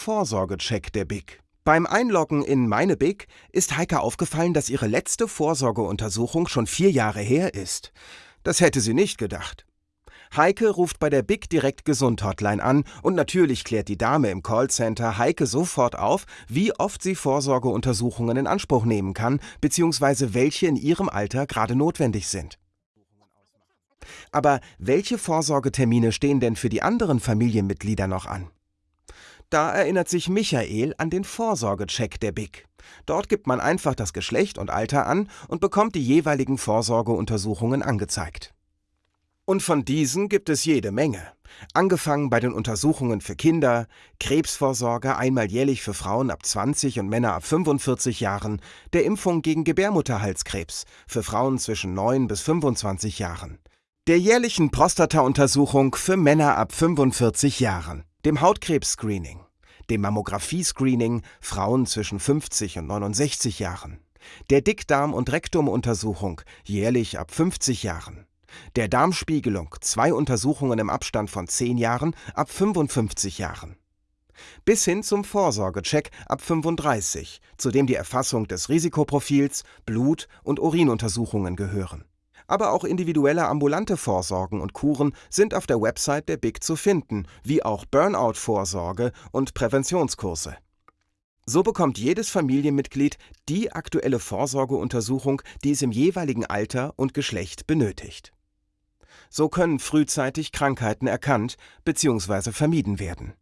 Vorsorgecheck der BIC. Beim Einloggen in Meine BIC ist Heike aufgefallen, dass ihre letzte Vorsorgeuntersuchung schon vier Jahre her ist. Das hätte sie nicht gedacht. Heike ruft bei der Big Direkt Gesund Hotline an und natürlich klärt die Dame im Callcenter Heike sofort auf, wie oft sie Vorsorgeuntersuchungen in Anspruch nehmen kann, bzw. welche in ihrem Alter gerade notwendig sind. Aber welche Vorsorgetermine stehen denn für die anderen Familienmitglieder noch an? Da erinnert sich Michael an den Vorsorgecheck der BIC. Dort gibt man einfach das Geschlecht und Alter an und bekommt die jeweiligen Vorsorgeuntersuchungen angezeigt. Und von diesen gibt es jede Menge. Angefangen bei den Untersuchungen für Kinder, Krebsvorsorge einmal jährlich für Frauen ab 20 und Männer ab 45 Jahren, der Impfung gegen Gebärmutterhalskrebs für Frauen zwischen 9 bis 25 Jahren, der jährlichen Prostata-Untersuchung für Männer ab 45 Jahren, dem Hautkrebs-Screening, dem Mammographie-Screening Frauen zwischen 50 und 69 Jahren, der Dickdarm- und Rektumuntersuchung jährlich ab 50 Jahren, der Darmspiegelung zwei Untersuchungen im Abstand von 10 Jahren ab 55 Jahren. Bis hin zum Vorsorgecheck ab 35, zu dem die Erfassung des Risikoprofils, Blut- und Urinuntersuchungen gehören. Aber auch individuelle ambulante Vorsorgen und Kuren sind auf der Website der BIC zu finden, wie auch Burnout-Vorsorge und Präventionskurse. So bekommt jedes Familienmitglied die aktuelle Vorsorgeuntersuchung, die es im jeweiligen Alter und Geschlecht benötigt. So können frühzeitig Krankheiten erkannt bzw. vermieden werden